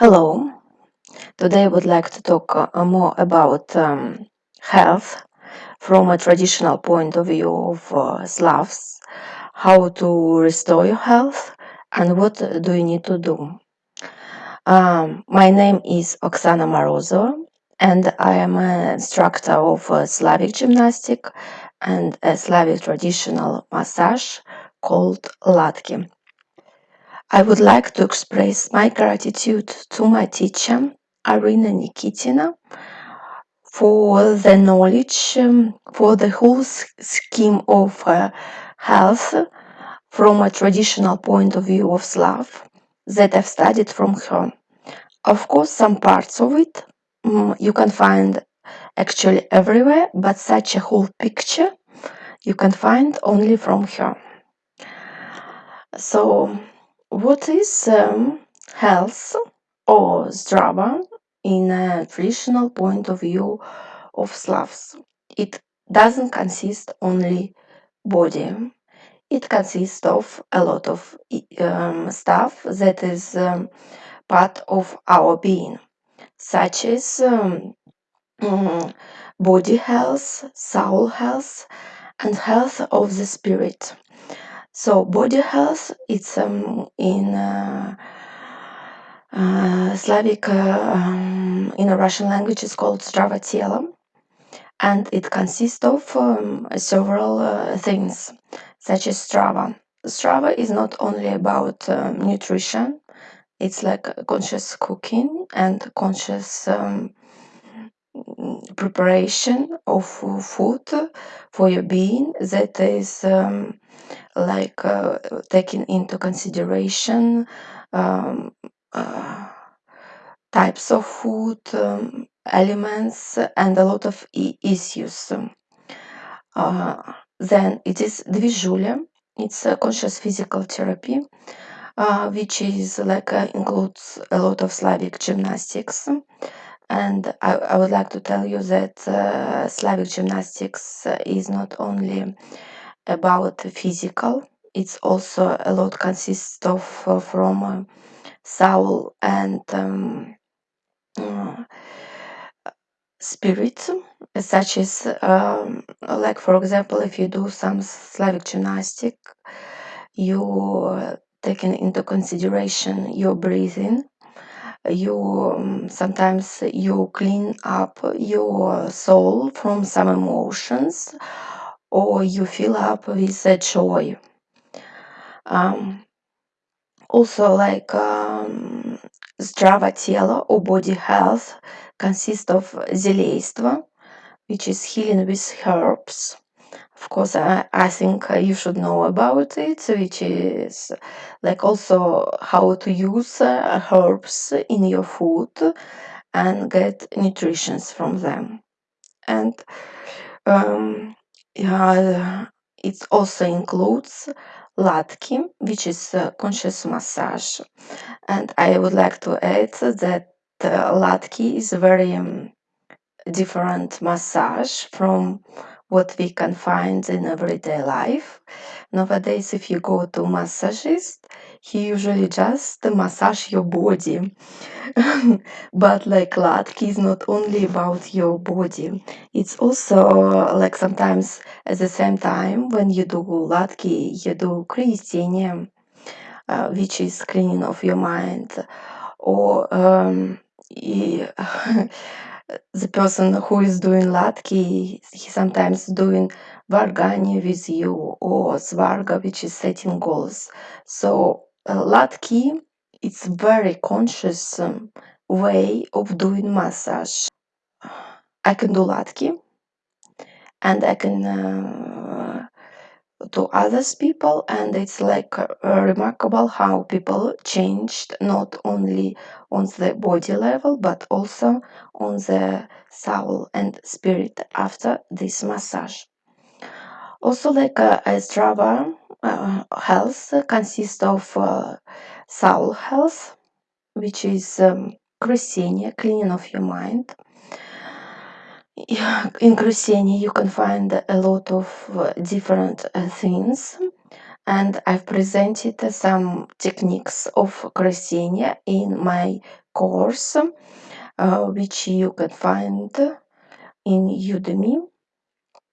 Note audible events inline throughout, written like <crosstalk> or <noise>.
Hello. Today I would like to talk uh, more about um, health from a traditional point of view of uh, Slavs, how to restore your health and what do you need to do. Um, my name is Oksana Morozova and I am an instructor of uh, Slavic gymnastic and a Slavic traditional massage called Latki. I would like to express my gratitude to my teacher, Arina Nikitina, for the knowledge, um, for the whole scheme of uh, health from a traditional point of view of Slav that I've studied from her. Of course, some parts of it um, you can find actually everywhere, but such a whole picture you can find only from her. So, what is um, health or zdrava in a traditional point of view of Slavs? It doesn't consist only body. It consists of a lot of um, stuff that is um, part of our being, such as um, mm, body health, soul health, and health of the spirit. So body health, it's um, in uh, uh, Slavic, uh, um, in a Russian language, it's called Zdrava Telo, and it consists of um, several uh, things, such as Strava. Strava is not only about um, nutrition; it's like conscious cooking and conscious um, preparation of food for your being that is um, like uh, taking into consideration um, uh, types of food, um, elements, and a lot of issues. Uh, then it is Dvizhulia, it's a conscious physical therapy, uh, which is like uh, includes a lot of Slavic gymnastics. And I, I would like to tell you that uh, Slavic gymnastics is not only about physical. It's also a lot consists of uh, from uh, soul and um, uh, spirit such as um, like for example if you do some slavic gymnastic you taking into consideration your breathing. You um, sometimes you clean up your soul from some emotions or you fill up with joy um, also like um, Zdrava or body health consists of Zeleystvo, which is healing with herbs. Of course, I, I think you should know about it, which is like also how to use uh, herbs in your food and get nutrition from them. And um, yeah, it also includes Latki, which is a conscious massage. And I would like to add that uh, Latki is a very um, different massage from what we can find in everyday life. Nowadays, if you go to massagist, he usually just massage your body. <laughs> but like Latki is not only about your body. It's also like sometimes at the same time when you do Latki, you do Kriyestenie, uh, which is cleaning of your mind. Or um, <laughs> the person who is doing Latki, he sometimes doing Vargani with you or Svarga, which is setting goals. So Latki, it's very conscious um, way of doing massage. I can do Latki and I can uh, others people and it's like uh, remarkable how people changed not only on the body level but also on the soul and spirit after this massage also like uh, a Strava uh, health consists of uh, soul health which is um, cleaning of your mind <laughs> in Kruseni you can find a lot of uh, different uh, things and I've presented some techniques of Krasenia in my course, uh, which you can find in Udemy.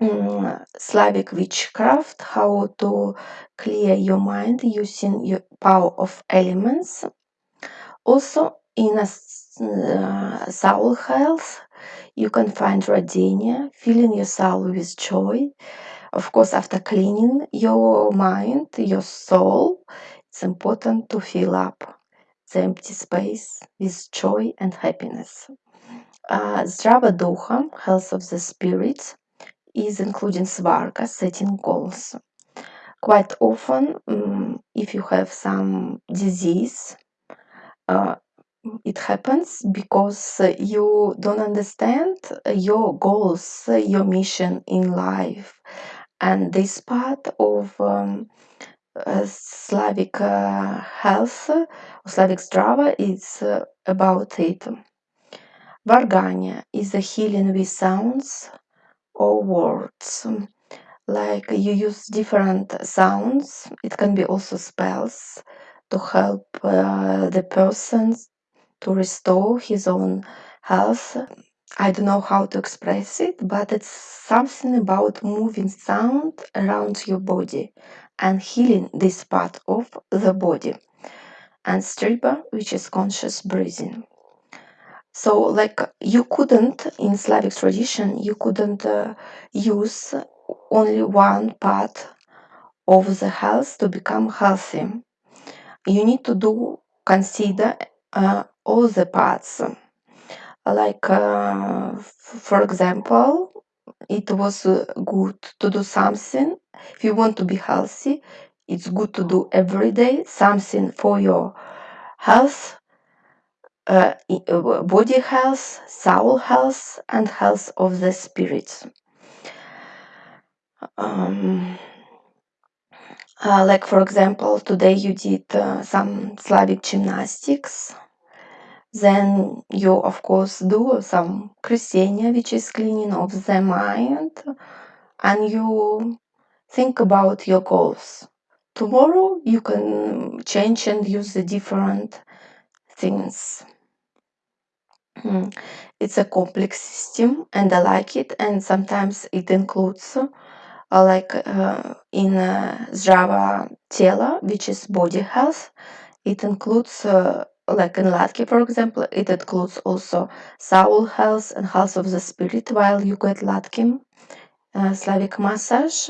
Slavic witchcraft, how to clear your mind using your power of elements. Also, in a uh, soul health, you can find Radinia, filling your soul with joy. Of course, after cleaning your mind, your soul, it's important to fill up the empty space with joy and happiness. Uh, Zdrava Duha, health of the spirit, is including Svarga, setting goals. Quite often, um, if you have some disease, uh, it happens because you don't understand your goals, your mission in life. And this part of um, uh, Slavic uh, health, Slavic Strava, is uh, about it. Varganya is a healing with sounds or words. Like you use different sounds, it can be also spells to help uh, the person to restore his own health. I don't know how to express it, but it's something about moving sound around your body and healing this part of the body. And striba, which is conscious breathing. So, like, you couldn't, in Slavic tradition, you couldn't uh, use only one part of the health to become healthy. You need to do, consider uh, all the parts. Like, uh, for example, it was uh, good to do something. If you want to be healthy, it's good to do every day something for your health uh, body health, soul health, and health of the spirit. Um, uh, like, for example, today you did uh, some Slavic gymnastics. Then you, of course, do some Krasenia, which is cleaning of the mind, and you think about your goals. Tomorrow you can change and use the different things. Mm. It's a complex system and I like it and sometimes it includes uh, like uh, in uh, Zdrava Tela, which is body health, it includes uh, like in Latke, for example, it includes also soul health and health of the spirit while you get Latke, uh, Slavic massage,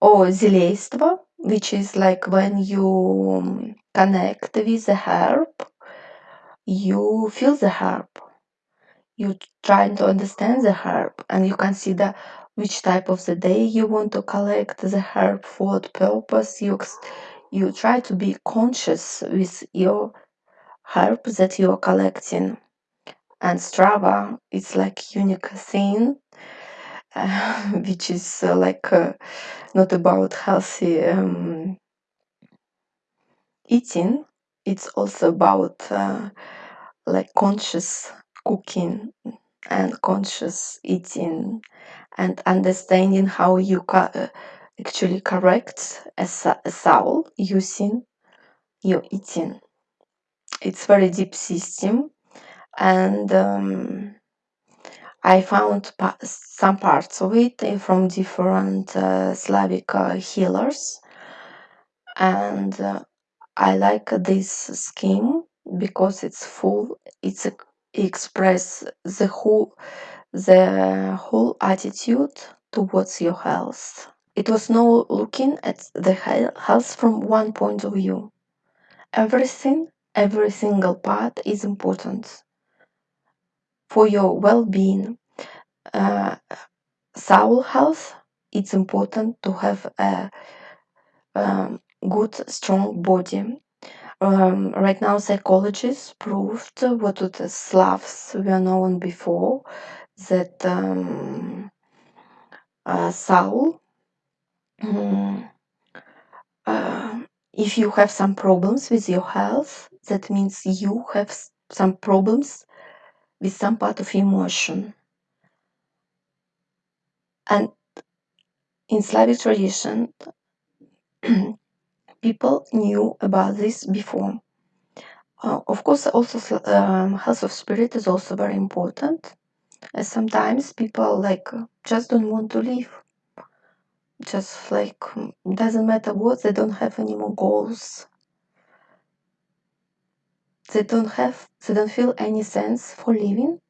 or Zileystvo, which is like when you um, connect with the herb, you feel the herb you trying to understand the herb and you consider which type of the day you want to collect the herb for what purpose you you try to be conscious with your herb that you are collecting. And strava it's like unique thing uh, <laughs> which is uh, like uh, not about healthy um, eating. It's also about uh, like conscious cooking and conscious eating and understanding how you ca- actually correct a, a soul using your eating. It's very deep system and um, i found pa- some parts of it from different uh, slavic uh, healers and uh, i like this scheme because it's full it's a, express the whole the whole attitude towards your health. It was no looking at the health from one point of view. Everything, every single part is important for your well being. Uh, soul health, it's important to have a um, good, strong body. Um, right now, psychologists proved what the Slavs were known before that um, uh, soul mm, uh, if you have some problems with your health that means you have some problems with some part of emotion. And in slavic tradition <clears throat> people knew about this before. Uh, of course, also um, health of spirit is also very important. Sometimes people like just don't want to live. Just like doesn't matter what, they don't have any more goals. They don't have, they don't feel any sense for living.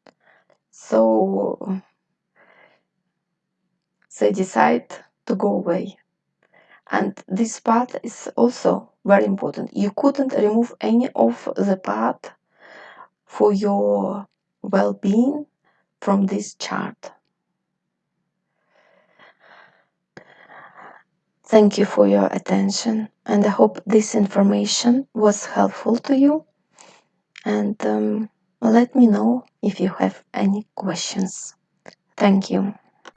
So they decide to go away. And this part is also very important. You couldn't remove any of the part for your well-being from this chart. Thank you for your attention and I hope this information was helpful to you and um, let me know if you have any questions. Thank you.